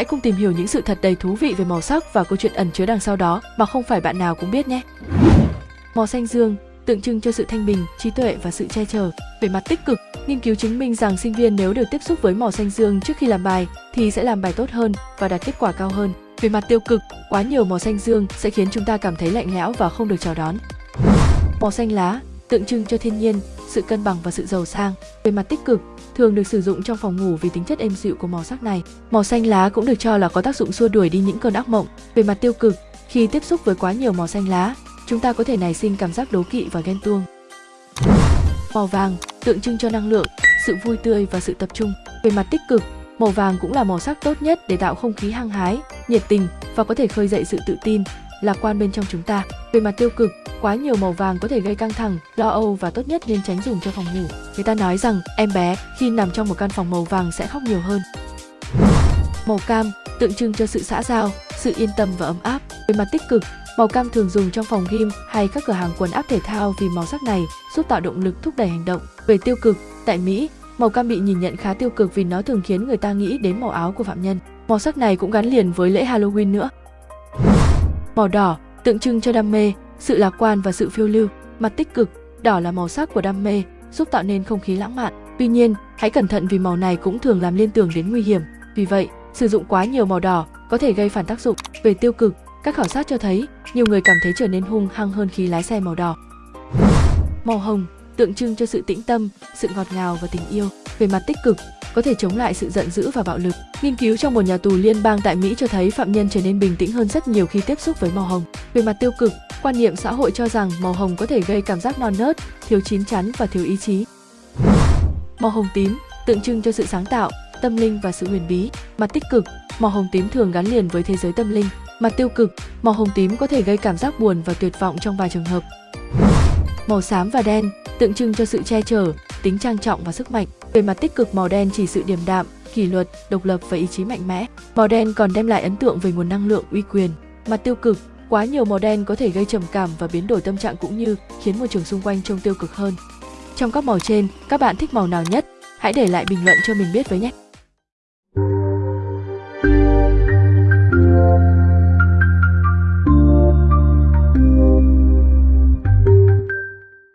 Hãy cùng tìm hiểu những sự thật đầy thú vị về màu sắc và câu chuyện ẩn chứa đằng sau đó mà không phải bạn nào cũng biết nhé. Màu xanh dương tượng trưng cho sự thanh bình, trí tuệ và sự che chở. Về mặt tích cực, nghiên cứu chứng minh rằng sinh viên nếu được tiếp xúc với màu xanh dương trước khi làm bài thì sẽ làm bài tốt hơn và đạt kết quả cao hơn. Về mặt tiêu cực, quá nhiều màu xanh dương sẽ khiến chúng ta cảm thấy lạnh lẽo và không được chào đón. Màu xanh lá tượng trưng cho thiên nhiên, sự cân bằng và sự giàu sang. Về mặt tích cực, thường được sử dụng trong phòng ngủ vì tính chất êm dịu của màu sắc này. Màu xanh lá cũng được cho là có tác dụng xua đuổi đi những cơn ác mộng. Về mặt tiêu cực, khi tiếp xúc với quá nhiều màu xanh lá, chúng ta có thể nảy sinh cảm giác đố kỵ và ghen tuông. Màu vàng tượng trưng cho năng lượng, sự vui tươi và sự tập trung. Về mặt tích cực, màu vàng cũng là màu sắc tốt nhất để tạo không khí hăng hái, nhiệt tình và có thể khơi dậy sự tự tin, lạc quan bên trong chúng ta. Về mặt tiêu cực, quá nhiều màu vàng có thể gây căng thẳng, lo âu và tốt nhất nên tránh dùng cho phòng ngủ. Người ta nói rằng em bé khi nằm trong một căn phòng màu vàng sẽ khóc nhiều hơn. Màu cam tượng trưng cho sự xã giao, sự yên tâm và ấm áp. Về mặt tích cực, màu cam thường dùng trong phòng gym hay các cửa hàng quần áo thể thao vì màu sắc này giúp tạo động lực thúc đẩy hành động. Về tiêu cực, tại Mỹ, màu cam bị nhìn nhận khá tiêu cực vì nó thường khiến người ta nghĩ đến màu áo của phạm nhân. Màu sắc này cũng gắn liền với lễ Halloween nữa. Màu đỏ tượng trưng cho đam mê, sự lạc quan và sự phiêu lưu. Mặt tích cực, đỏ là màu sắc của đam mê, giúp tạo nên không khí lãng mạn. Tuy nhiên, hãy cẩn thận vì màu này cũng thường làm liên tưởng đến nguy hiểm. Vì vậy, sử dụng quá nhiều màu đỏ có thể gây phản tác dụng. Về tiêu cực, các khảo sát cho thấy nhiều người cảm thấy trở nên hung hăng hơn khi lái xe màu đỏ. Màu hồng tượng trưng cho sự tĩnh tâm, sự ngọt ngào và tình yêu. Về mặt tích cực, có thể chống lại sự giận dữ và bạo lực. Nghiên cứu trong một nhà tù liên bang tại Mỹ cho thấy phạm nhân trở nên bình tĩnh hơn rất nhiều khi tiếp xúc với màu hồng. Về mặt tiêu cực, quan niệm xã hội cho rằng màu hồng có thể gây cảm giác non nớt, thiếu chín chắn và thiếu ý chí. Màu hồng tím tượng trưng cho sự sáng tạo, tâm linh và sự huyền bí. Mặt tích cực, màu hồng tím thường gắn liền với thế giới tâm linh. Mặt tiêu cực, màu hồng tím có thể gây cảm giác buồn và tuyệt vọng trong vài trường hợp. Màu xám và đen tượng trưng cho sự che chở, tính trang trọng và sức mạnh. Về mặt tích cực màu đen chỉ sự điềm đạm, kỷ luật, độc lập và ý chí mạnh mẽ. Màu đen còn đem lại ấn tượng về nguồn năng lượng uy quyền. Mặt tiêu cực, quá nhiều màu đen có thể gây trầm cảm và biến đổi tâm trạng cũng như khiến môi trường xung quanh trông tiêu cực hơn. Trong các màu trên, các bạn thích màu nào nhất? Hãy để lại bình luận cho mình biết với nhé!